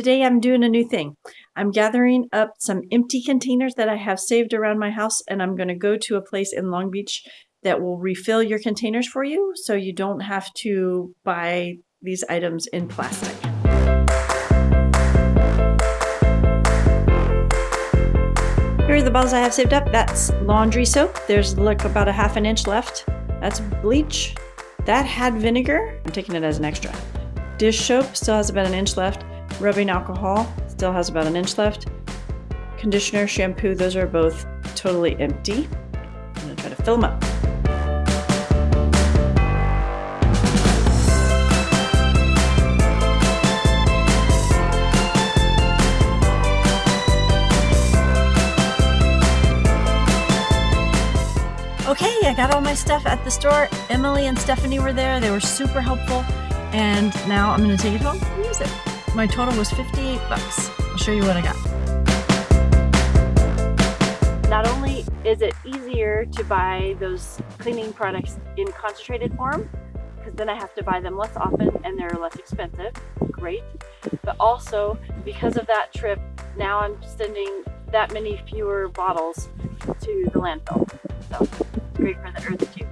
Today I'm doing a new thing. I'm gathering up some empty containers that I have saved around my house and I'm going to go to a place in Long Beach that will refill your containers for you so you don't have to buy these items in plastic. Here are the bottles I have saved up. That's laundry soap. There's like about a half an inch left. That's bleach. That had vinegar. I'm taking it as an extra. Dish soap still has about an inch left. Rubbing alcohol still has about an inch left. Conditioner, shampoo, those are both totally empty. I'm gonna try to fill them up. Okay, I got all my stuff at the store. Emily and Stephanie were there. They were super helpful. And now I'm gonna take it home and use it. My total was 58 bucks. I'll show you what I got. Not only is it easier to buy those cleaning products in concentrated form, because then I have to buy them less often and they're less expensive, great. But also, because of that trip, now I'm sending that many fewer bottles to the landfill. So, great for the earth too.